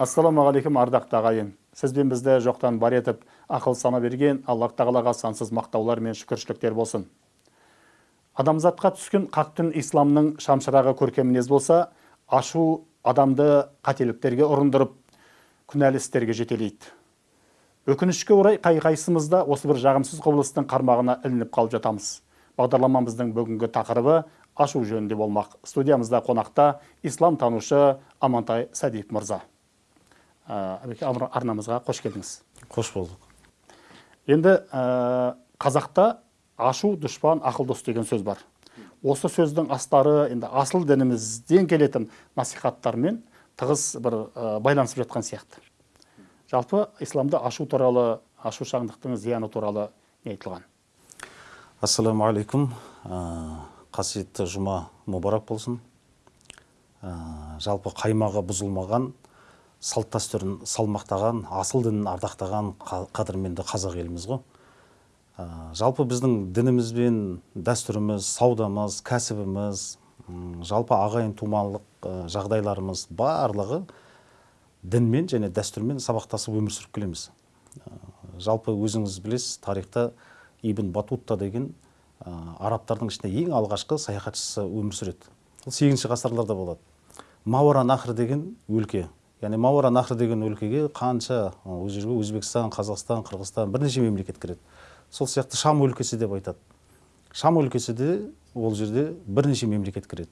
ассалаумағалейкум ардақты ағайын. Сізбен бізді жоқтан бар етіп ақыл сана берген аллах тағалаға сансыз мақтаулар мен шүкіршіліктер болсын. Адамзатқа түскен қақ түн исламның шамшырағы көркем мінез болса ашу адамды қателіктерге ұрындырып күнәлі істерге жетелейді. Өкінішке орай қай қайсымыз да осы бір жағымсыз құбылыстың қармағына ілініп қалып жатамыз. Бағдарламамыздың бүгінгі тақырыбы ашу жөнінде болмақ. Студиямызда қонақта ислам танушы амантай сәдиев мырза. Арнамызға қош келдіңіз. Қош болдық. Енді ә, қазақта ашу дұшпан ақыл дос деген сөз бар. Осы сөздің астары енді асыл дінімізден келетін насихаттармен тығыз бір ә, байланысып жатқан сияқты. Жалпы исламда ашу туралы ашушаңдықтың зияны туралы не айтылған? Ассалаумағалейкум. Қасиетті жұма мұбарак болсын. Жалпы қаймағы бұзылмаған салт дәстүрін салмақтаған асыл дінін ардақтаған қадірменді қазақ еліміз ғой. Ә, жалпы біздің дініміз бен дәстүріміз саудамыз кәсібіміз жалпы ағайын тумалық жағдайларымыз барлығы дінмен және дәстүрмен сабақтасып өмір сүріп келеміз. Ә, жалпы өзіңіз білесіз тарихта ибн батутта деген ә, арабтардың ішінде ең алғашқы саяхатшысы өмір сүреді. Ол сегізінші ғасырларда болады. Мауара нахр деген өлке. Яғни мауара нахр деген өлкеге қанша ол жерге өзбекстан қазақстан қырғызстан бірнеше мемлекет кіреді. Сол сияқты шам өлкесі деп айтады. Шам өлкесі де ол жерде бірнеше мемлекет кіреді.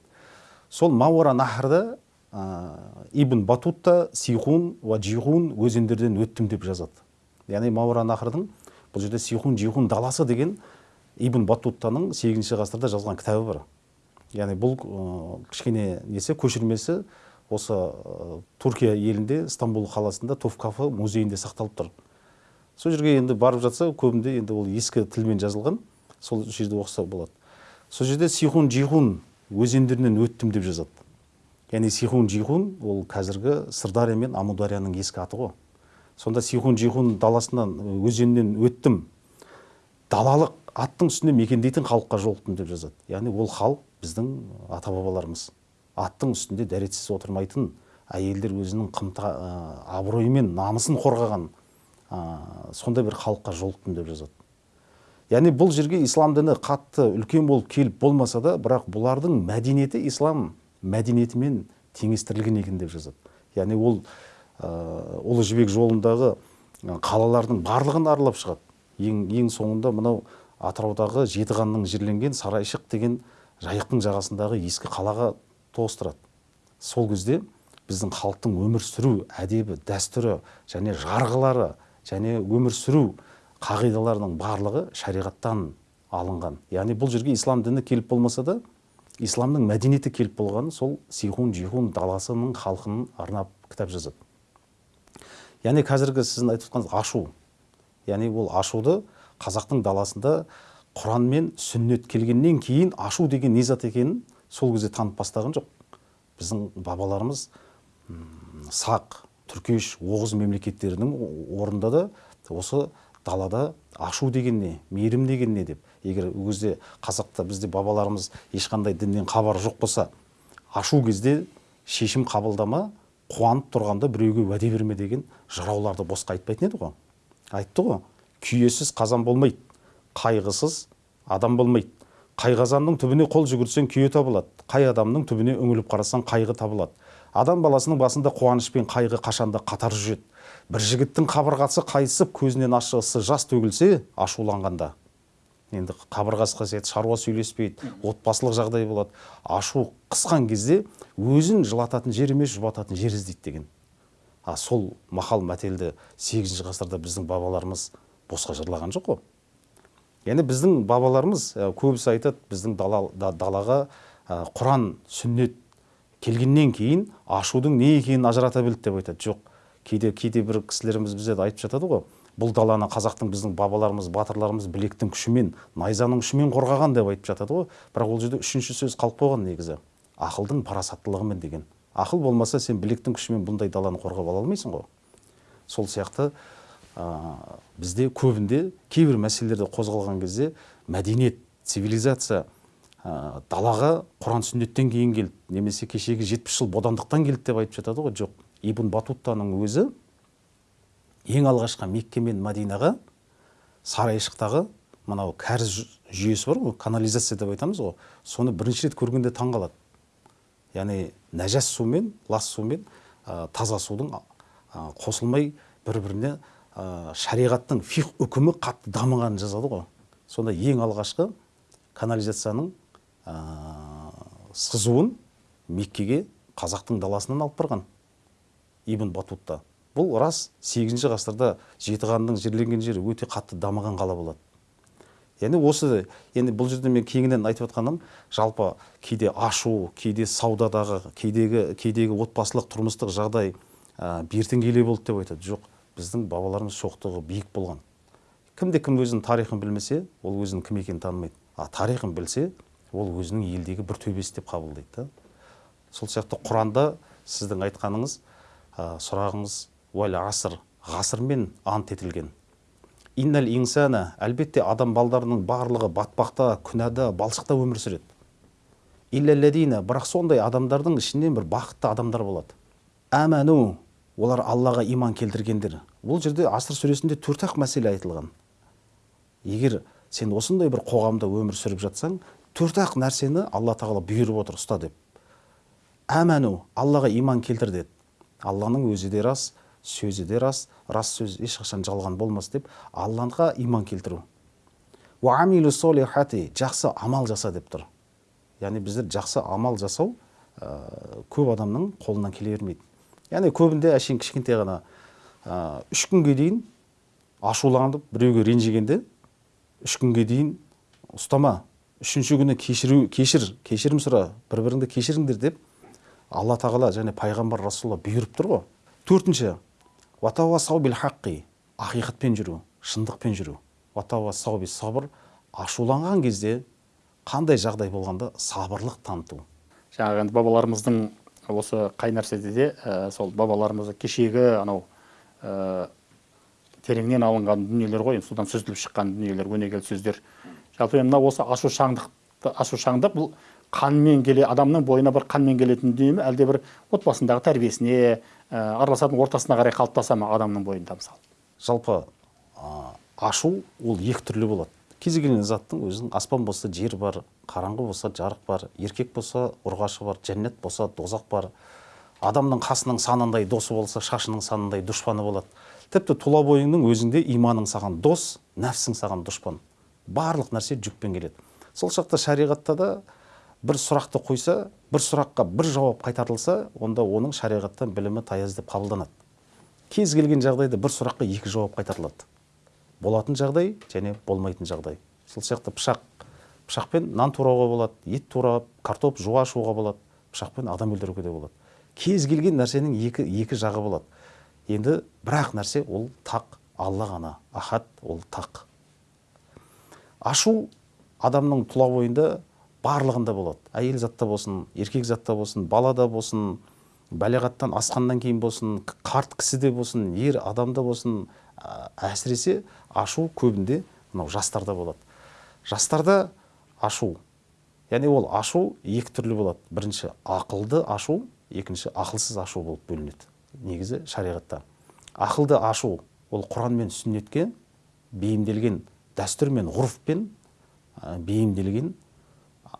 Сол мауара нахрда ә, ибн батутта сихун ва жихун өзендерден өттім деп жазады. Яғни мауара нахрдың бұл жерде сихун жихун даласы деген ибн баттуттаның сегізінші ғасырда жазған кітабы бар. Яғни бұл кішкене несі көшірмесі осы түркия елінде стамбул қаласында товкафы музейінде сақталып тұр. Сол жерге енді барып жатса көбінде енді ол ескі тілмен жазылған сол жерде оқыса болады. Сол жерде сихун жихун өзендерінен өттім деп жазады. Яғни сихун жихун ол қазіргі сырдария мен амударияның ескі аты ғой. Сонда сихун жихун даласынан өзенінен өттім. Далалық аттың үстінде мекендейтін халыққа жолықтым деп жазады. Яғни ол халық біздің ата бабаларымыз аттың үстінде дәретсіз отырмайтын әйелдер өзінің қымта ә, мен намысын қорғаған ә, сондай бір халыққа жолықтым деп жазады. Яғни бұл жерге ислам діні қатты үлкен болып келіп болмаса да бірақ бұлардың мәдениеті ислам мәдениетімен теңестірілген екен деп жазады. Яғни ол ә, ұлы жібек жолындағы қалалардың барлығын аралап шығады. Ең ең соңында мынау атыраудағы жетіғанның жерленген сарайшық деген жайықтың жағасындағы ескі қалаға тоғыстырады сол кезде біздің халықтың өмір сүру әдебі дәстүрі және жарғылары және өмір сүру қағидаларының барлығы шариғаттан алынған. Яғни бұл жерге ислам діні келіп болмаса да исламның мәдениеті келіп болған сол сихун жихун даласының халқын арнап кітап жазады. Яғни қазіргі сіздің айтып жатқаныңыз ашу. Яғни ол ашуды қазақтың даласында құран мен сүннет келгеннен кейін ашу деген не зат екенін сол кезде танып бастаған жоқ. Біздің бабаларымыз сақ түркеш оғыз мемлекеттерінің орнында да осы далада ашу деген не мейірім деген не деп. Егер ол кезде қазақта бізде бабаларымыз ешқандай діннен хабары жоқ болса ашу кезде шешім қабылдама қуанып тұрғанда біреуге уәде берме деген жырауларды босқа айтпайтын еді ғой айтты ғой күйесіз қазан болмайды қайғысыз адам болмайды. Қай қазанның түбіне қол жүгіртсең күйе табылады қай адамның түбіне үңіліп қарасаң қайғы табылады. Адам баласының басында қуаныш пен қайғы қашанда қатар жүреді. Бір жігіттің қабырғасы қайысып көзінен ащы жас төгілсе ашуланғанда. Енді қабырғасы қасиет шаруа сөйлеспейді отбасылық жағдай болады. Ашу қысқан кезде өзін жылататын жер емес жұбататын жер іздейді деген. А сол мақал мәтелді сегізінші ғасырда біздің бабаларымыз босқа жырлаған жоқ қой. Яғни біздің бабаларымыз көбісі айтады біздің дала, далаға құран сүннет келгеннен кейін ашудың не екенін ажырата білді деп айтады. Жоқ кейде кейде бір кісілеріміз бізде айтып жатады ғой бұл даланы қазақтың біздің бабаларымыз батырларымыз білектің күшімен найзаның күшімен қорғаған деп айтып жатады ғой. Бірақ ол жерде үшінші сөз қалып қойған негізі. Ақылдың парасаттылығымен деген. Ақыл болмаса сен білектің күшімен бұндай даланы қорғап ала алмайсың ғой. Сол сияқты ә, бізде көбінде кейбір мәселелерді қозғалған кезде мәдениет цивилизация ә, далаға құран сүннеттен кейін келді. Немесе кешегі жетпіс жыл бодандықтан келді деп айтып жатады ғой жоқ. Ибн батуттаның өзі ең алғашқы мекке мен мәдинаға сарайшықтағы мынау кәріз жүйесі бар ғой канализация деп айтамыз ғой. Соны бірінші рет көргенде таң қалады яғни нәжас су мен лас су мен ә, таза судың ә, қосылмай бір біріне ә, шариғаттың фих үкімі қатты дамығанын жазады ғой. Сонда ең алғашқы канализацияның ә, сызуын меккеге қазақтың даласынан алып барған ибн батутта. Бұл рас 8 ғасырда жетіқанның жерленген жері өте қатты дамыған қала болады. Яғни осы енді бұл жерде мен кеңінен айтып жатқаным жалпы кейде ашу кейде саудадағы кейдегі кейдегі отбасылық тұрмыстық жағдай ә, бертін болды деп айтады. Жоқ біздің бабаларымыз шоқтығы биік болған. Кімде кім өзінің тарихын білмесе ол өзінің кім екенін танымайды. А тарихын білсе ол өзінің елдегі бір төбесі деп қабылдайды да. Сол сияқты құранда сіздің айтқаныңыз ә, сұрағыңыз уәл аср ғасырмен ант етілген. Иннал инсана әлбетте адам балдарының барлығы батпақта күнәда балшықта өмір сүреді. Бірақ сондай адамдардың ішінен бір бақытты адамдар болады. Әмәну олар аллаға иман келтіргендер. Бұл жерде аср сүресінде төрт ақ мәселе айтылған. Егер сен осындай бір қоғамда өмір сүріп жатсаң төрт ақ нәрсені алла тағала бұйырып отыр ұста деп. Әмәну аллаға иман келтір деді. Алланың өзі де рас сөзі де рас рас сөз ешқашан жалған болмас деп аллаға иман келтіру. Жақсы амал жаса деп тұр. Яғни біздер жақсы амал жасау ә, көп адамның қолынан келе бермейді. Яғни көбінде әшейін кішкентай ғана ә, үш күнге дейін ашуланып біреуге ренжігенде үш күнге дейін ұстама үшінші күні кешіру кешір кешірім сұра бір біріңді кешіріңдер деп алла тағала және пайғамбар расулалла бұйырып тұр ғой. Төртінші уатауасау бил хаққи ақиқатпен жүру шындықпен жүру. Уатауасау бис сабыр ашуланған кезде қандай жағдай болғанда сабырлық таныту. Жаңағы енді бабаларымыздың осы қай нәрседе де ә, сол бабаларымыз кешегі анау ә, тереңнен алынған дүниелер ғой енді содан сүзіліп шыққан дүниелер өнегелі сөздер. Жалпы мына осы ашушаңдықты ашушаңдық бұл қанмен келе адамның бойына бір қанмен келетін дүние ме? Әлде бір отбасындағы тәрбиесіне ә, араласатын ортасына қарай қалыптаса ма адамның бойында мысалы? Жалпы ашу ол екі түрлі болады. Кез келген заттың өзінің аспан болса жер бар қараңғы болса жарық бар еркек болса ұрғашы бар жәннат болса дозақ бар. Адамның қасының санындай досы болса шашының санындай дұшпаны болады. Тіпті тұла бойыңның өзіңде иманың саған дос нәпсің саған дұшпан. Барлық нәрсе жүкпен келеді. Сол шақта шариғатта да бір сұрақты қойса бір сұраққа бір жауап қайтарылса онда оның шариғаттан білімі таяз деп қабылданады. Кез келген жағдайда бір сұраққа екі жауап қайтарылады. Болатын жағдай және болмайтын жағдай. Сол сияқты пышақ пышақпен нан турауға болады ет турап картоп жуа ашуға болады пышақпен адам өлтіруге де болады. Кез келген нәрсенің екі, екі жағы болады. Енді бір ақ нәрсе ол тақ алла ғана ахат ол тақ. Ашу адамның тұла бойында барлығында болады. Әйел затта болсын еркек затта болсын балада болсын балиғаттан асқаннан кейін болсын қарт кісіде болсын ер адамда болсын әсіресе ашу көбінде мынау жастарда болады. Жастарда ашу яғни ол ашу екі түрлі болады. Бірінші ақылды ашу екінші ақылсыз ашу болып бөлінеді. Негізі шариғатта. Ақылды ашу ол құран мен сүннетке бейімделген дәстүр мен ғұрыппен ә, бейімделген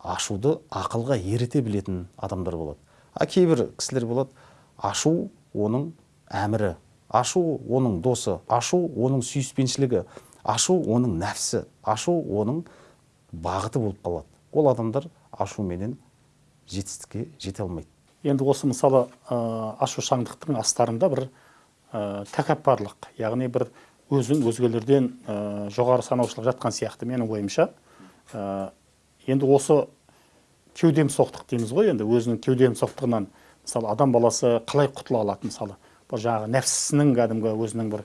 ашуды ақылға еріте білетін адамдар болады. А кейбір кісілер болады ашу оның әмірі. Ашу оның досы ашу оның сүйіспеншілігі ашу оның нәпсі ашу оның бағыты болып қалады. Ол адамдар ашуменен жетістікке жете алмайды. Енді осы мысалы ә, ашушаңдықтың астарында бір ә, тәкаппарлық яғни бір өзін өзгелерден ә, жоғары санаушылық жатқан сияқты менің ойымша. Ә, енді осы кеудем соқтық дейміз ғой енді өзінің кеудем соқтығынан. Мысалы адам баласы қалай құтыла алады мысалы? Бұл жаңағы нәпсісінің кәдімгі өзінің бір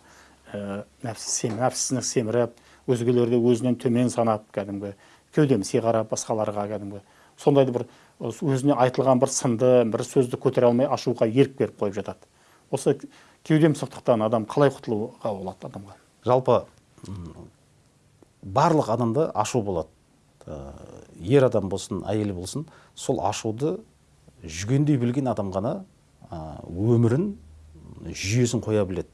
ә, нәпсі сем, нәпсісін семіріп өзгелерді өзінен төмен санап кәдімгі кеудемси қарап басқаларға кәдімгі сондайды бір өзіне айтылған бір сынды бір сөзді көтере алмай ашуға ерік беріп қойып жатады. Осы кеудем соқтықтан адам қалай құтылуға болады адамға? Жалпы барлық адамда ашу болады. Ер адам болсын әйел болсын сол ашуды жүгендей білген адам ғана өмірін жүйесін қоя біледі.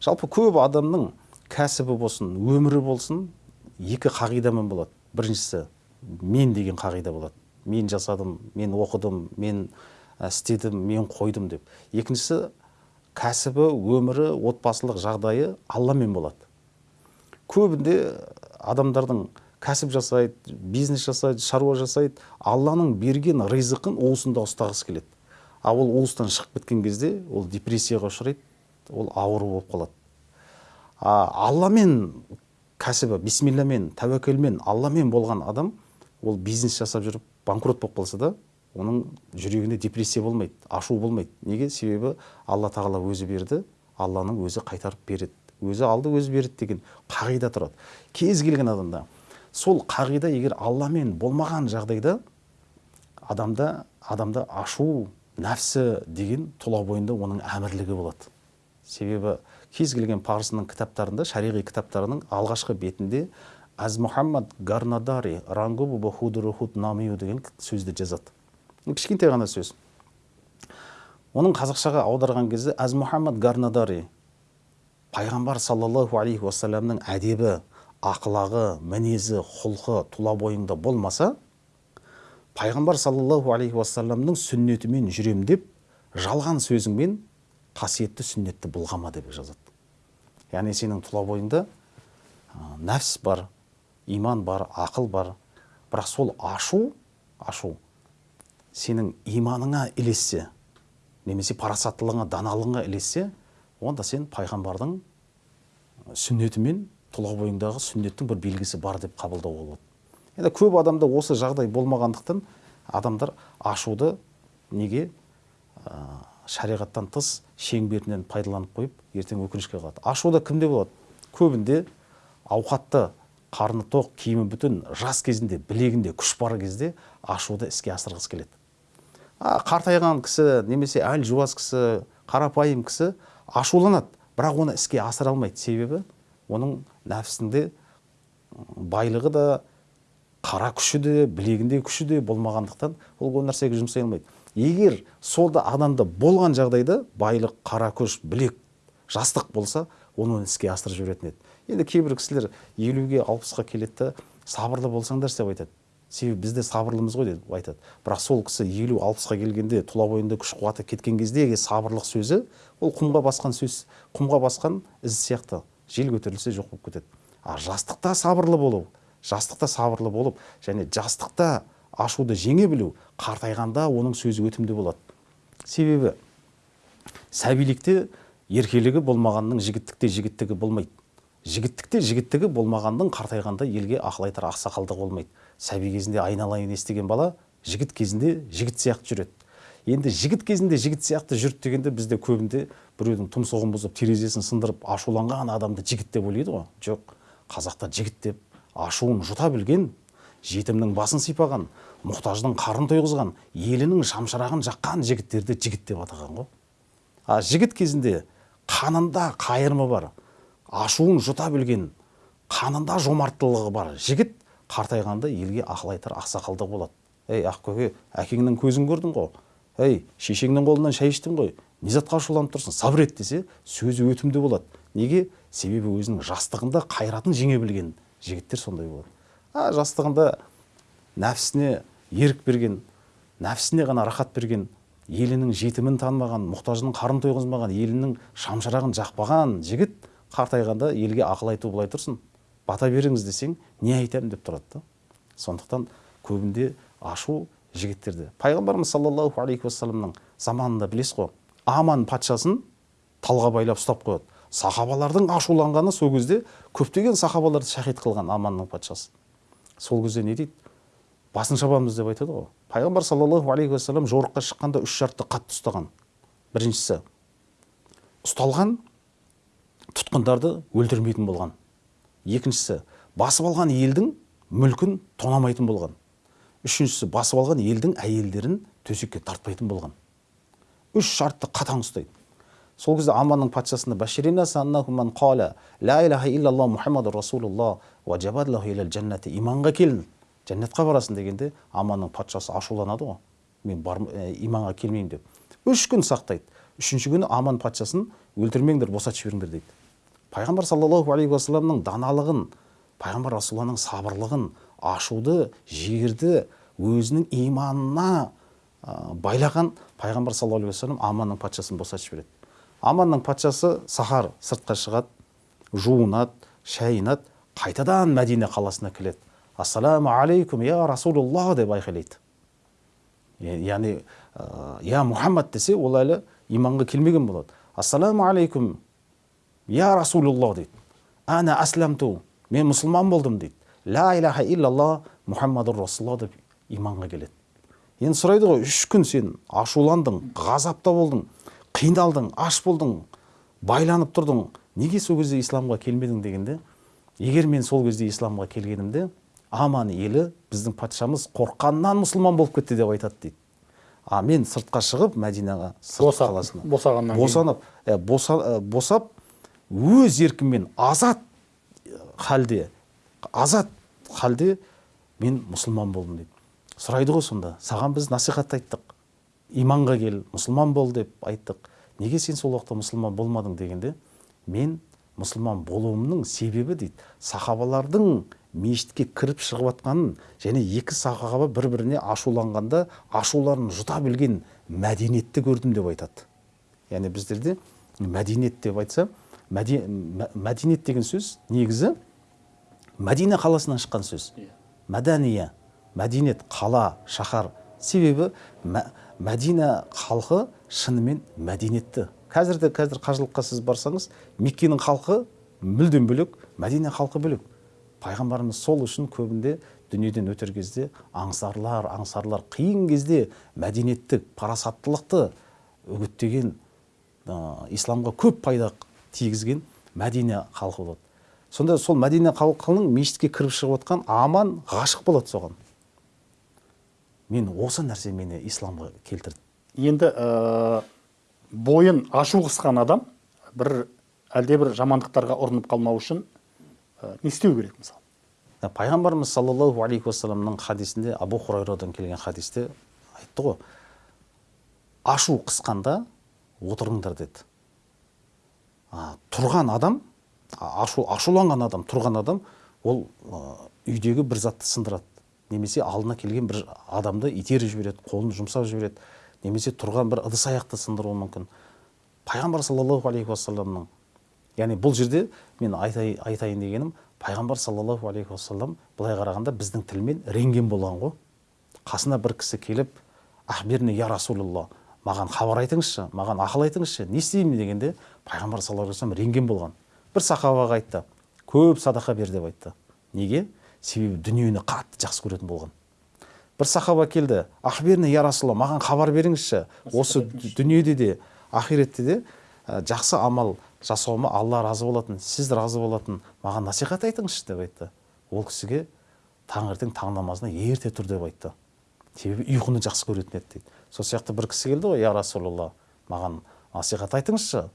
Жалпы көп адамның кәсібі болсын өмірі болсын екі қағидамен болады. Біріншісі мен деген қағида болады. Мен жасадым мен оқыдым мен ә, істедім мен қойдым деп. Екіншісі кәсібі өмірі отбасылық жағдайы алламен болады. Көбінде адамдардың кәсіп жасайды бизнес жасайды шаруа жасайды алланың берген ризықын уысында ұстағысы келеді. Ал ол уыстан шығып кеткен кезде ол депрессияға ұшырайды ол ауру болып қалады. А алламен кәсібі бисмилламен тәуекелмен алламен болған адам ол бизнес жасап жүріп банкрот болып қалса да оның жүрегінде депрессия болмайды ашу болмайды. Неге? Себебі алла тағала өзі берді алланың өзі қайтарып береді. Өзі алды өзі береді деген қағида тұрады. Кез келген адамда сол қағида егер алламен болмаған жағдайда адамда адамда ашу нәпсі деген тұла бойында оның әмірлігі болады. Себебі кез келген парсының кітаптарында шариғи кітаптарының алғашқы бетінде аз мұхаммад гарнадари рангубу деген сөзді жазады. Кішкентай ғана сөз. Оның қазақшаға аударған кезде аз мұхаммад гарнадари пайғамбар саллаллаху алейхи уассаламның әдебі ақылағы мінезі құлқы тұла бойыңда болмаса пайғамбар саллаллаху алейхи уассаламның сүннетімен жүрем деп жалған сөзіңмен қасиетті сүннетті былғама деп жазады. Яғни сенің тұла бойыңда нәпс бар иман бар ақыл бар. Бірақ сол ашу ашу сенің иманыңа ілессе немесе парасаттылығыңа даналығыңа ілессе онда сен пайғамбардың сүннетімен тұла бойыңдағы сүннеттің бір белгісі бар деп қабылдауға болады. Енді көп адамда осы жағдай болмағандықтан адамдар ашуды неге ә, шариғаттан тыс шеңберінен пайдаланып қойып ертең өкінішке қалады. Ашуда кімде болады? Көбінде ауқатты қарны тоқ киімі бүтін жас кезінде білегінде күш бар кезде ашуды іске асырғысы келеді. А, қартайған кісі немесе әл жуас кісі қарапайым кісі ашуланады бірақ оны іске асыра алмайды. Себебі оның нәпсінде байлығы да қара күші де білегінде күші де болмағандықтан ол ол нәрсеге жұмсай алмайды. Егер солда адамда болған жағдайда байлық қара күш білек жастық болса оны іске асырып жіберетін еді. Енді кейбір кісілер елуге алпысқа келеді да сабырлы болсаңдаршы деп айтады. Себебі біз де сабырлымыз ғой деп айтады. Бірақ сол кісі елу алпысқа келгенде тұла бойында күш қуаты кеткен кездегі сабырлық сөзі ол құмға басқан сөз құмға басқан із сияқты жел көтерілсе жоқ болып кетеді. А жастықта сабырлы болу. Жастықта сабырлы болып және жастықта ашуды жеңе білу қартайғанда оның сөзі өтімді болады. Себебі сәбилікте еркелігі болмағанның жігіттікте жігіттігі болмайды. Жігіттікте жігіттігі болмағанның қартайғанда елге ақыл айтар ақсақалдығы болмайды. Сәби кезінде айналайын естіген бала жігіт кезінде жігіт сияқты жүреді. Енді жігіт кезінде жігіт сияқты жүрді дегенде бізде көбінде біреудің тұмсығын бұзып терезесін сындырып ашуланған адамды жігіт деп ойлайды ғой. Жоқ қазақта жігіт деп ашуын жұта білген жетімнің басын сипаған мұқтаждың қарын тойғызған елінің шамшырағын жаққан жігіттерді жігіт деп атаған ғой. А жігіт кезінде қанында қайырымы бар ашуын жұта білген қанында жомарттылығы бар жігіт қартайғанда елге ақыл айтар ақсақалдық болады. Ей ақкөке әкеңнің көзін көрдің ғой. Ей шешеңнің қолынан шай іштің ғой. Не затқа ашуланып тұрсың? Сабыр ет десе сөзі өтімді болады. Неге? Себебі өзінің жастығында қайратын жеңе білген жігіттер сондай болады. А жастығында нәпсісіне ерік берген нәпсісіне ғана рахат берген елінің жетімін танымаған мұқтажының қарын тойғызбаған елінің шамшырағын жақпаған жігіт қартайғанда елге ақыл айту былай тұрсын. Бата беріңіз десең не айтамын деп тұрады да. Сондықтан көбінде ашу жігіттерді. Пайғамбарымыз саллаллаху алейхи уассаламның заманында білесіз ғой аман патшасын талға байлап ұстап қояды. Сахабалардың ашуланғаны сол кезде көптеген сахабаларды шахид қылған аманның патшасы. Сол кезде не дейді? Басын шабамыз деп айтады ғой. Пайғамбар саллаллаху алейхи уассалам жорыққа шыққанда үш шартты қатты ұстаған. Біріншісі ұсталған тұтқындарды өлтірмейтін болған. Екіншісі басып алған елдің мүлкін тонамайтын болған. Үшіншісі басып алған елдің әйелдерін төсекке тартпайтын болған. Үш шартты қатаң ұстайды. Сол кезде аманның патшасына иманға келін жәннатқа барасың дегенде аманның патшасы ашуланады ғой. Мен бар, ә, иманға келмеймін деп. Үш күн сақтайды. Үшінші күні аман патшасын өлтірмеңдер босатып жіберіңдер дейді. Пайғамбар саллаллаху алейхи уассаламның даналығын пайғамбар расулалланың сабырлығын ашуды жігерді өзінің иманына байлаған пайғамбар саллаллаху алейхи уассалам аманның патшасын босатып жібереді. Аманның патшасы сахар сыртқа шығады жуынады шайынады қайтадан мәдина қаласына келеді ассаламу алейкум я расулулла деп айқайлайды. Яғни я мұхаммад десе ол әлі иманға келмеген болады. Ассаламу алейкум я расулулла дейді. Ана аслямту мен мұсылман болдым дейді. Ла илаха иллалла мұхаммадур расулалла деп иманға келеді. Енді сұрайды ғой үш күн сен ашуландың ғазапта болдың қиналдың аш болдың байланып тұрдың. Неге сол кезде исламға келмедің дегенде егер мен сол кезде исламға келгенімде аман елі біздің патшамыз қорыққаннан мұсылман болып кетті деп айтады дейді. А мен сыртқа шығып мәдинаға сырт қаласына. босағаннан босанып ә, боса, ә, босап өз еркіммен азат халде азат халде мен мұсылман болдым дейді сұрайды ғой сонда саған біз насихат айттық. Иманға кел мұсылман бол деп айттық. Неге сен сол уақытта мұсылман болмадың дегенде мен мұсылман болуымның себебі дейді сахабалардың мешітке кіріп шығып жатқанын және екі сахаба бір біріне ашуланғанда ашуларын жұта білген мәдениетті көрдім деп айтады. Яғни біздерде мәдениет деп айтса мәде- мә- мәдениет деген сөз негізі мәдина қаласынан шыққан сөз. Мәдәния мәдениет қала шаһар. Себебі мә- мәдина халқы шынымен мәдениетті. Қазір де қазір қажылыққа сіз барсаңыз меккенің халқы мүлдем бөлек мәдина халқы бөлек. Пайғамбарымыз сол үшін көбінде дүниеден өтер кезде аңсарлар аңсарлар қиын кезде мәдениеттік парасаттылықты үгіттеген ә, исламға көп пайда тигізген мәдина халқы болады. Сонда сол мәдина халқының мешітке кіріп шығып жатқан аман ғашық болады соған. Мен осы нәрсе мені исламға келтірді. Енді ә, бойын ашу қысқан адам бір әлде бір жамандықтарға ұрынып қалмау үшін ә, не істеу керек мысалы. Пайғамбарымыз саллаллаху алейхи уассаламның хадисінде абу хурайрадан келген хадисте айтты ғой. Ашу қысқанда отырыңдар деді. А, тұрған адам ашу ашуланған адам тұрған адам ол ә, үйдегі бір затты сындырады. Немесе алдына келген бір адамды итеріп жібереді қолын жұмсап жібереді. Немесе тұрған бір ыдыс аяқты сындыруы мүмкін. Пайғамбар саллаллаху алейхи уассаламның яғни бұл жерде мен айтай, айтайын дегенім пайғамбар саллаллаху алейхи уассалам былай қарағанда біздің тілмен рентген болған ғой. Қасына бір кісі келіп ахбирни я расулалла маған хабар айтыңызшы маған ақыл айтыңызшы не істеймін? дегенде пайғамбар саллаллаху алейхи уассалам рентген болған. Бір сахабаға айтты көп садақа бер деп айтты. Неге? Себебі дүниені қатты жақсы көретін болған. Бір сахаба келді. Ахбирни я расулалла маған хабар беріңізші. Осы дүниеде де ақиретте де ә, жақсы амал жасауыма алла разы болатын сіз разы болатын. Маған насихат айтыңызшы деп айтты. Ол кісіге таңертең таң намазына ерте тұр деп айтты. Себебі ұйқыны жақсы көретін еді дейді. Сол сияқты бір кісі келді ғой я расулалла маған насихат айтыңызшы.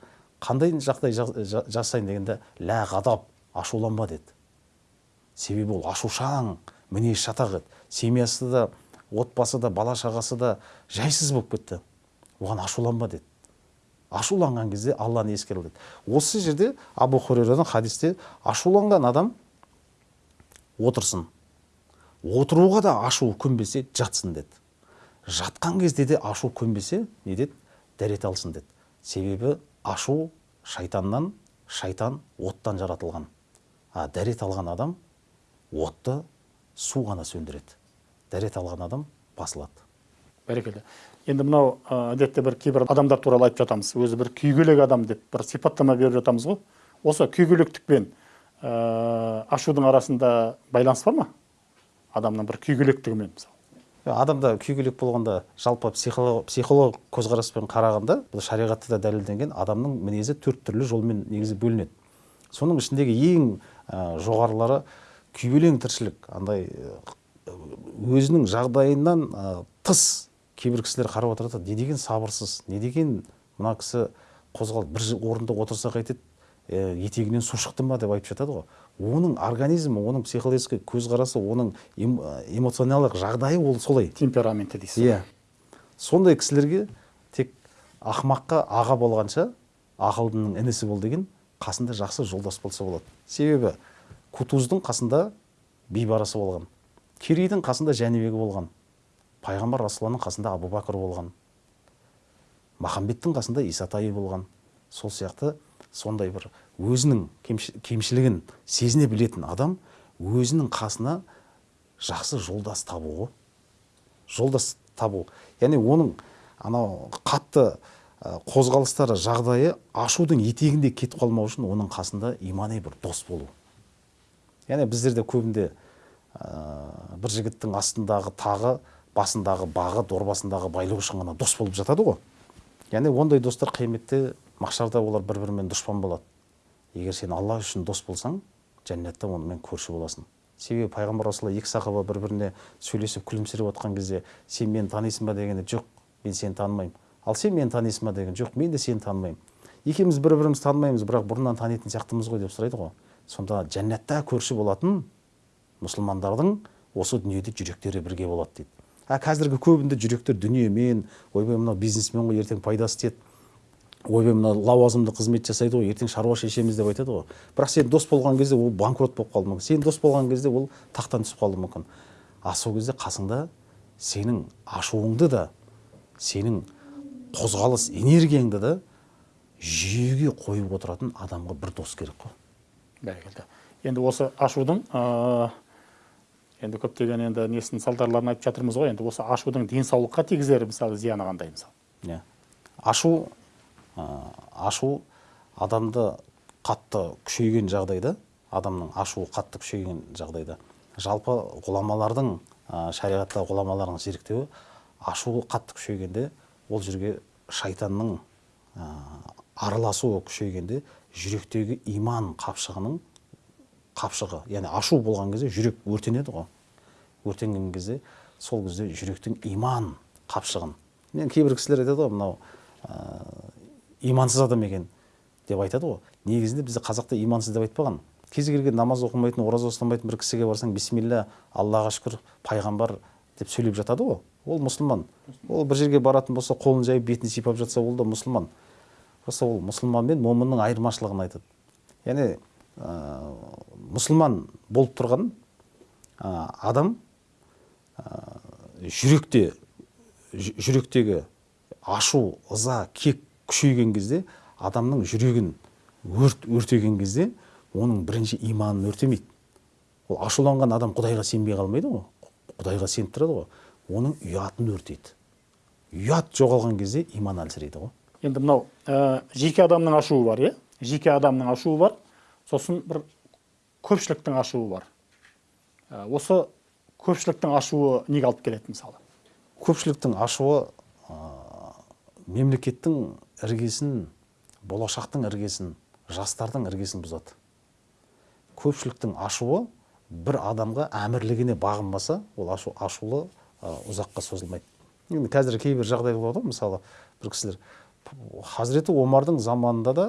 Қандай жағдай жа- жа- жасайын дегенде лә ғадап ашуланба деді. Себебі ол ашушаң мінез шатақ еді. Семьясы да отбасы да бала шағасы да жайсыз болып кетті. Оған ашуланба деді. Ашуланған кезде алланы ескеру деді осы жерде абу хурейрадан хадисте ашуланған адам отырсын. Отыруға да ашу көнбесе жатсын деді. Жатқан кезде де ашу көнбесе не деді? Дәрет алсын деді. Себебі ашу шайтаннан шайтан оттан жаратылған. А дәрет алған адам отты су ғана сөндіреді. Дәрет алған адам басылады. Бәрекелді. Енді мынау әдетте бір кейбір адамдар туралы айтып жатамыз. Өзі бір күйгелек адам деп бір сипаттама беріп жатамыз ғой. Осы күйгелектік пен ә, ашудың арасында байланыс бар ма? Адамның бір күйгелектігімен мысалы. Адамда күйгелек болғанда жалпы психолог, психолог көзқараспен қарағанда бұл шариғатта да дәлелденген адамның мінезі төрт түрлі жолмен негізі бөлінеді. Соның ішіндегі ең ә, жоғарылары күйбелең тіршілік андай ә, өзінің жағдайынан ә, тыс кейбір кісілер қарап отырады не деген сабырсыз не деген мына кісі қозғалып бір орында отырса қайтеді ә, етегінен су шықты ма? деп айтып жатады ғой. Оның организмі оның психологический көзқарасы оның эм- эмоционалдық жағдайы ол солай. Темпераменті дейсіз иә. сондай кісілерге тек ақымаққа аға болғанша ақылдының інісі бол деген қасында жақсы жолдас болса болады. Себебі кутуздың қасында бейбарысы болған. Керейдің қасында жәнібегі болған. Пайғамбар расулалланың қасында абу бәкір болған. Махамбеттің қасында исатайы болған. Сол сияқты сондай бір өзінің кемші- кемшілігін сезіне білетін адам өзінің қасына жақсы жолдас табу ғой жолдас табу. Яғни оның анау қатты қозғалыстары жағдайы ашудың етегінде кетіп қалмау үшін оның қасында имани бір дос болу. Яғни біздерде көбінде ә, бір жігіттің астындағы тағы басындағы бағы дорбасындағы байлығы үшін ғана дос болып жатады ғой. Яғни ондай достар қияметте махшарда олар бір бірімен дұшпан болады. Егер сен алла үшін дос болсаң жәннатта онымен көрші боласың. Себебі пайғамбар екі сахаба бір біріне сөйлесіп күлімсіреп отқан кезде сен мені танисың ба? дегенде жоқ мен сені танымаймын ал сен мені танисың ба? деген жоқ мен де сені танымаймын екеуміз бір бірімізді танымаймыз бірақ бұрыннан танитын сияқтымыз ғой деп сұрайды ғой. Сонда жәннатта көрші болатын мұсылмандардың осы дүниеде жүректері бірге болады дейді. А қазіргі көбінде жүректер дүниемен ойбай мынау бизнесмен ғой ертең пайдасы тиеді. Ойбай мынау лауазымды қызмет жасайды ғой ертең шаруа шешеміз деп айтады ғой. Бірақ сен дос болған кезде ол банкрот болып қалуы мүмкін. Сен дос болған кезде ол тақтан түсіп қалуы мүмкін. А сол кезде қасыңда сенің ашуыңды да сенің қозғалыс энергияңды да жүйеге қойып отыратын адамға бір дос керек қой. Бәрекелді. Енді осы ашудың ә, енді көптеген енді несін салдарларын айтып жатырмыз ғой. Енді осы ашудың денсаулыққа тигізер мысалы зияны қандай мысалы? Иә. Ашу ә, ашу адамды қатты күшейген жағдайда адамның ашуы қатты күшейген жағдайда. Жалпы ғұламалардың ә, шариғатта ғұламалардың зерттеуі ашуы қатты күшейгенде ол жерге шайтанның ә, араласуы күшейгенде жүректегі иман қапшығының қапшығы яғни ашу болған кезде жүрек өртенеді ғой. Өртенген кезде сол кезде жүректің иман қапшығын. Мен кейбір кісілер айтады ғой мынау ә, имансыз адам екен деп айтады ғой. Негізінде бізде қазақта имансыз деп айтпаған. Кез келген намаз оқымайтын ораза ұстамайтын бір кісіге барсаң бисмилля аллаға шүкір пайғамбар деп сөйлеп жатады ғой. Ол мұсылман. Ол бір жерге баратын болса қолын жайып бетін сипап жатса ол да мұсылман. Просто ол мұсылман мен момынның айырмашылығын айтады. Яғни ә, мұсылман болып тұрған ә, адам ә, жүректе жүректегі ашу ыза кек күшейген кезде адамның жүрегін өрт өртеген кезде оның бірінші иманын өртемейді. Ол ашуланған адам құдайға сенбей қалмайды ғой құдайға сеніп тұрады ғой оның ұятын өртейді. Ұят жоғалған кезде иман әлсірейді ғой. Енді мынау ә, жеке адамның ашуы бар иә? Жеке адамның ашуы бар. Сосын бір көпшіліктің ашуы бар. Ә, осы көпшіліктің ашуы неге алып келеді мысалы? Көпшіліктің ашуы ә, мемлекеттің іргесін болашақтың іргесін жастардың іргесін бұзады. Көпшіліктің ашуы бір адамға әмірлігіне бағынбаса ол ашу, ашулы ә, ұзаққа созылмайды. Енді қазір кейбір жағдай болады ғой мысалы бір кісілер хазіреті омардың заманында да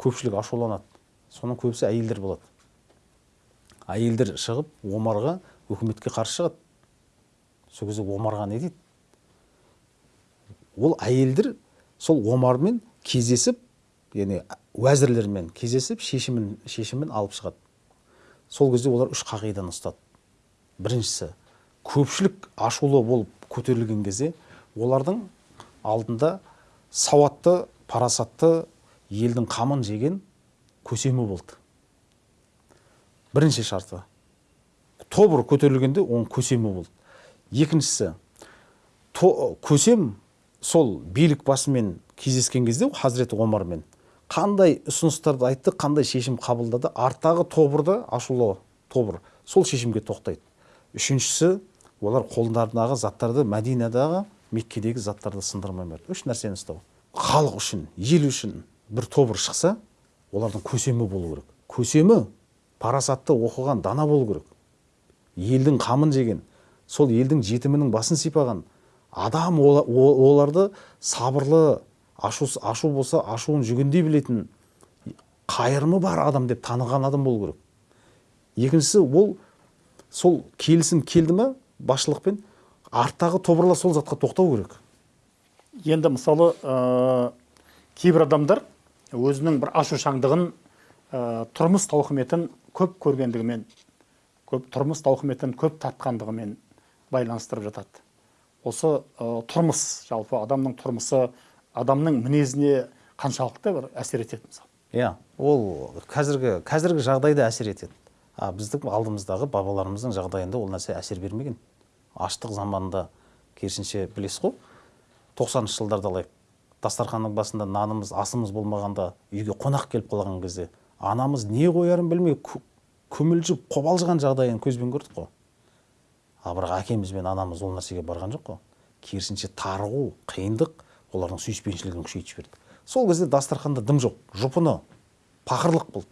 көпшілік ашуланады. Соның көбісі әйелдер болады. Әйелдер шығып омарға өкіметке қарсы шығады. Сол кезде омарға не дейді? Ол әйелдер сол омармен кездесіп яғни уәзірлермен кездесіп шешімін шешімін алып шығады. Сол кезде олар үш қағиданы ұстады. Біріншісі көпшілік ашулы болып көтерілген кезде олардың алдында сауатты парасатты елдің қамын жеген көсемі болды. Бірінші шарты. Тобыр көтерілгенде оның көсемі болды. Екіншісі то- көсем сол билік басымен кездескен кезде хазіреті омармен. Қандай ұсыныстарды айтты қандай шешім қабылдады? Арттағы тобырда ашулы тобыр сол шешімге тоқтайды. Үшіншісі олар қолдарындағы заттарды мәдинадағы меккедегі заттарды сындырмай берді. Үш нәрсені ұстау. Халық үшін ел үшін бір тобыр шықса олардың көсемі болу керек. Көсемі парасатты оқыған дана болу керек. Елдің қамын жеген сол елдің жетімінің басын сипаған адам ола- оларды сабырлы ашу, ашу болса ашуын жүгендей білетін қайырымы бар адам деп таныған адам болу керек. Екіншісі ол сол келісім келді ма басшылықпен арттағы тобырлар сол затқа тоқтау керек. Енді мысалы ә, кейбір адамдар өзінің бір ашушаңдығын ә, тұрмыс тауқыметін көп көргендігімен көп тұрмыс тауқыметін көп татқандығымен байланыстырып жатады. Осы ә, тұрмыс жалпы адамның тұрмысы адамның мінезіне қаншалықты бір әсер етеді мысалы? Иә ол қазіргі қазіргі жағдайда әсер етеді. А біздің алдымыздағы бабаларымыздың жағдайында ол нәрсе әсер бермеген. Аштық заманында керісінше білесіз ғой. Тоқсаныншы жылдарды алайық. Дастарханның басында нанымыз асымыз болмағанда үйге қонақ келіп қалған кезде анамыз не қоярын білмей көмілжіп қобалжыған жағдайын көзбен көрдік қой. А бірақ әкеміз бен анамыз ол нәрсеге барған жоқ қой. Керісінше тарығу қиындық олардың сүйіспеншілігін күшейтіп жіберді сол кезде дастарханда дым жоқ жұпыны пақырлық болды.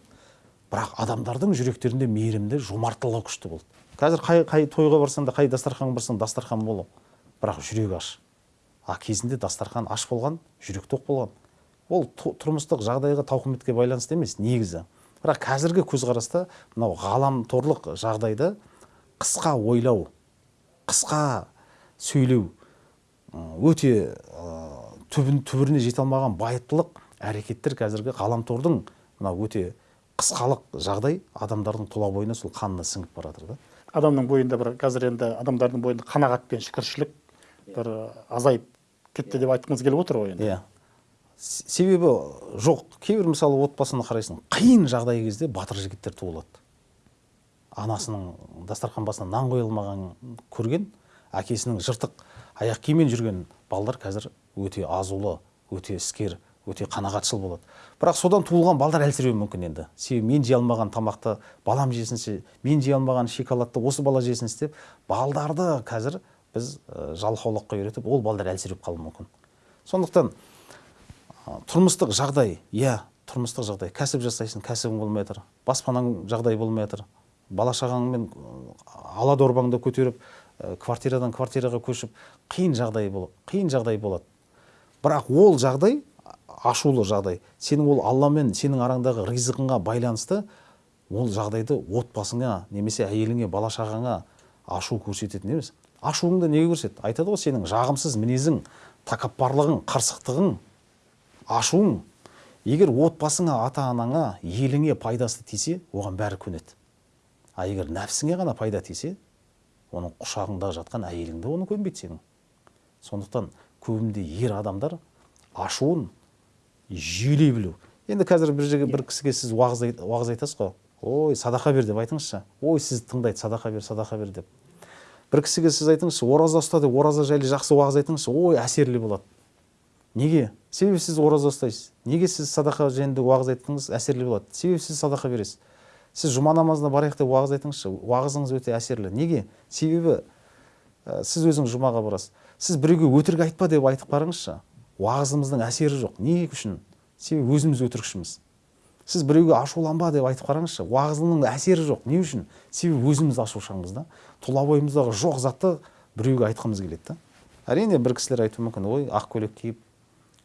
Бірақ адамдардың жүректерінде мейірімді жомарттылығы күшті болды. Қазір қай, қай тойға барсаң да қай дастарханға барсаң дастархан болу. Бірақ жүрек аш. А кезінде дастархан аш болған жүрек тоқ болған. Ол тұрмыстық жағдайға тауқыметке байланысты емес негізі. Бірақ қазіргі көзқараста мынау ғаламторлық жағдайда қысқа ойлау қысқа сөйлеу өте түбін түбіріне жете алмаған байыптылық әрекеттер қазіргі ғаламтордың мынау өте қысқалық жағдай адамдардың тұла бойына сол қанына сіңіп бара жатыр да. Адамның бойында бір қазір енді адамдардың бойында қанағат пен шүкіршілік бір азайып кетті деп айтқыңыз келіп отыр ғой енді. Иә. Себебі жоқ. Кейбір мысалы отбасына қарайсың қиын жағдай кезде батыр жігіттер туылады. Анасының дастархан басына нан қоя алмағанын көрген әкесінің жыртық аяқ киіммен жүрген балдар қазір өте азулы өте іскер өте қанағатшыл болады. Бірақ содан туылған балдар әлсіреуі мүмкін енді. Себебі мен жей алмаған тамақты балам жесінші мен жей алмаған шоколадты осы бала жесінші деп балдарды қазір біз жалқаулыққа үйретіп ол балдар әлсіреп қалуы мүмкін. Сондықтан тұрмыстық жағдай иә тұрмыстық жағдай. Кәсіп жасайсың кәсібің болмай жатыр баспанаң жағдай болмай жатыр бала шағаңмен ала дорбаңды көтеріп квартирадан квартираға көшіп қиын жағдай қиын жағдай болады. Бірақ ол жағдай ашулы жағдай. Сенің ол алламен сенің араңдағы ризығыңа байланысты ол жағдайды отбасыңа немесе әйеліңе бала шағаңа ашу көрсететін емес. Ашуыңды неге көрсет? Айтады ғой сенің жағымсыз мінезің тәкаппарлығың қырсықтығың ашуың егер отбасыңа ата анаңа еліңе пайдасы тисе оған бәрі көнеді. А егер нәпсіңе ғана пайда тисе оның құшағыңда жатқан әйеліңді оны көнбейді сенің. Сондықтан көбінде ер адамдар ашуын жүйелей білу. Енді қазір бір жерге бір кісіге сіз уағыз, уағыз айтасыз ғой. Ой садақа бер деп айтыңызшы. Ой сізді тыңдайды садақа бер садақа бер деп. Бір кісіге сіз айтыңызшы ораза ұста деп ораза жайлы жақсы уағыз айтыңызшы ой әсерлі болады. Неге? Себебі сіз ораза ұстайсыз. Неге сіз садақа жөнінде уағыз айттыңыз әсерлі болады? Себебі сіз садақа бересіз. Сіз жұма намазына барайық деп уағыз айтыңызшы уағызыңыз өте әсерлі. Неге? Себебі ә, сіз өзіңіз жұмаға барасыз. Сіз біреуге өтірік айтпа деп айтып қараңызшы уағызымыздың әсері жоқ. Не үшін? Себебі өзіміз өтірікшіміз. Сіз біреуге ашуланба деп айтып қараңызшы уағызының әсері жоқ. Не үшін? Себебі өзіміз ашушаңбыз да. Тұла бойымыздағы жоқ затты біреуге айтқымыз келеді да. Әрине бір кісілер айтуы мүмкін. Ой ақ көйлек киіп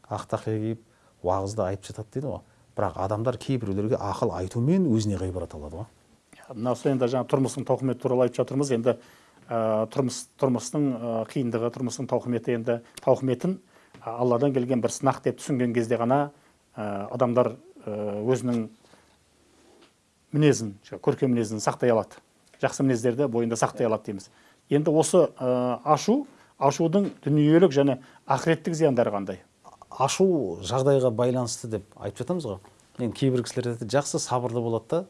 ақ тақия киіп уағызды айтып жатады дейді ғой. Бірақ адамдар кейбіреулерге ақыл айтумен өзіне ғибрат алады ғой. Мына осы енді жаңа тұрмыстың тауқыметі туралы айтып жатырмыз. Енді ә, тұрмыс тұрмыстың ә, қиындығы тұрмыстың тауқыметі енді тауқыметін ә, алладан келген бір сынақ деп түсінген кезде ғана адамдар өзінің мінезін көркем мінезін сақтай алады. Жақсы мінездерді бойында сақтай алады дейміз. Енді осы ашу ашудың дүниелік және ақыреттік зияндары қандай? Ашу жағдайға байланысты деп айтып жатамыз ғой. Енді кейбір кісілер айтады жақсы сабырлы болады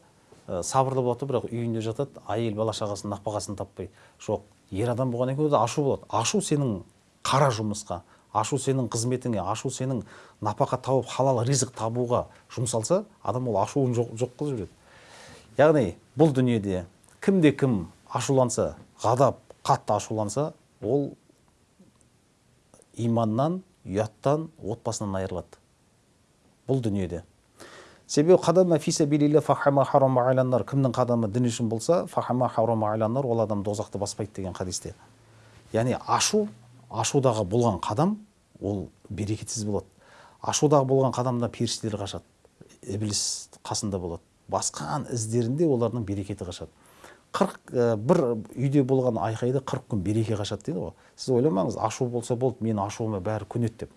да сабырлы болады бірақ үйінде жатады әйел бала шағасының нәпақасын таппай. Жоқ ер адам болғаннан кейін ашу болады. Ашу сенің қара жұмысқа ашу сенің қызметіңе ашу сенің нәпақа тауып халал ризық табуға жұмсалса адам ол ашуын жоқ, жоқ қылып жібереді. Яғни бұл дүниеде кімде кім ашуланса ғадап қатты ашуланса ол иманнан ұяттан отбасынан айырылады. Бұл дүниеде. Себебі фахама кімнің қадамы дін үшін болса ол адам дозақты баспайды деген хадисте. Яғни ашу ашудағы болған қадам ол берекетсіз болады. Ашудағы болған қадамда періштелер қашады. Ібліс қасында болады. Басқан іздерінде олардың берекеті қашады. Қырық ә, бір үйде болған айқайды қырық күн береке қашады дейді ғой. Сіз ойламаңыз ашу болса болды менің ашуыма бәрі көнеді деп.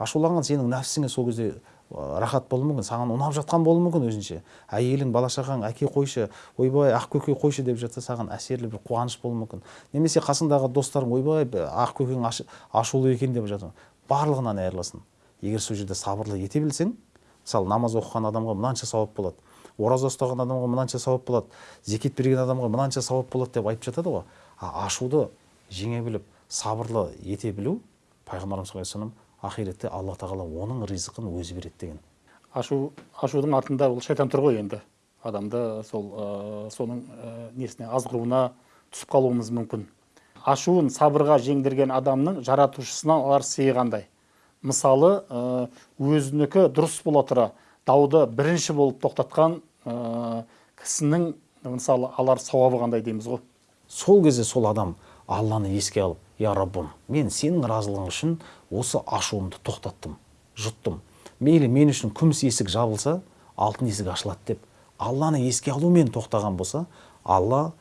Ашуланған сенің нәпсіңе сол кезде рахат болуы мүмкін саған ұнап жатқан болуы мүмкін өзінше. Әйелің бала шағаң әке қойшы ойбай ақ көке қойшы деп жатса саған әсерлі бір қуаныш болуы мүмкін. Немесе қасыңдағы достарың ойбай б- ақ көкең аш- ашулы екен деп жатыр. Барлығынан айырыласың. Егер сол жерде сабырлы ете білсең мысалы намаз оқыған адамға мынанша сауап болады ораза ұстаған адамға мынанша сауап болады зекет берген адамға мынанша сауап болады деп айтып жатады ғой. А ашуды жеңе біліп сабырлы ете білу пайғамбарымыз ақиретте алла тағала оның ризқын өзі береді деген. Ашу ашудың артында ол шайтан тұр ғой енді. Адамды сол ә, соның ә, несіне азғыруына түсіп қалуымыз мүмкін. Ашуын сабырға жеңдірген адамның жаратушысынан алар сыйы қандай мысалы ә, өзінікі дұрыс бола тұра дауды бірінші болып тоқтатқан ә, кісінің мысалы алар сауабы қандай дейміз ғой? Сол кезде сол адам алланы еске алып я раббым мен сенің разылығың үшін осы ашуымды тоқтаттым жұттым. Мейлі мен үшін күміс есік жабылса алтын есік ашылады деп алланы еске алумен тоқтаған болса алла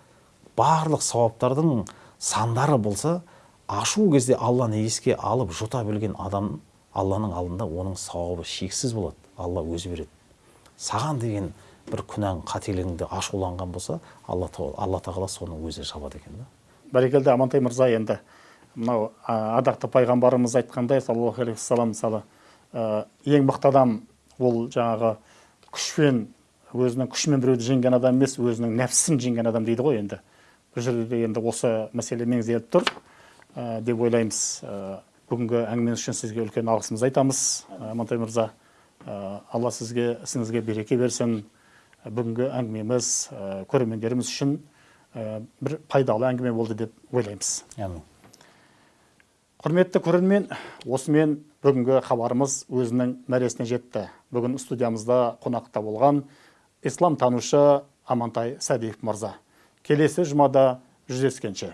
барлық сауаптардың сандары болса ашу кезде алланы еске алып жұта білген адам алланың алдында оның сауабы шексіз болады. Алла өзі береді. Саған деген бір күнәң қателігіңді ашуланған болса алла, тағала- соны өзі жабады екен да. Бәрекелді амантай мырза енді мынау а, ардақты пайғамбарымыз айтқандай саллаллаху алейхи вассалам мысалы ең мықты адам ол жаңағы күшпен өзінің күшімен біреуді жеңген адам емес өзінің нәпсісін жеңген адам дейді ғой енді. Бұл жерде енді осы мәселе меңзеліп тұр. Деп ойлаймыз. Бүгінгі әңгімеңіз үшін сізге үлкен алғысымызды айтамыз. Ә, амантай мырза алла сізге ісіңізге береке берсін. Бүгінгі әңгімеміз ә, көрермендеріміз үшін бір пайдалы әңгіме болды деп ойлаймыз. Яғни құрметті көрермен осымен бүгінгі хабарымыз өзінің мәресіне жетті. Бүгін студиямызда қонақта болған ислам танушы амантай сәдиев мырза. Келесі жұмада жүздескенше.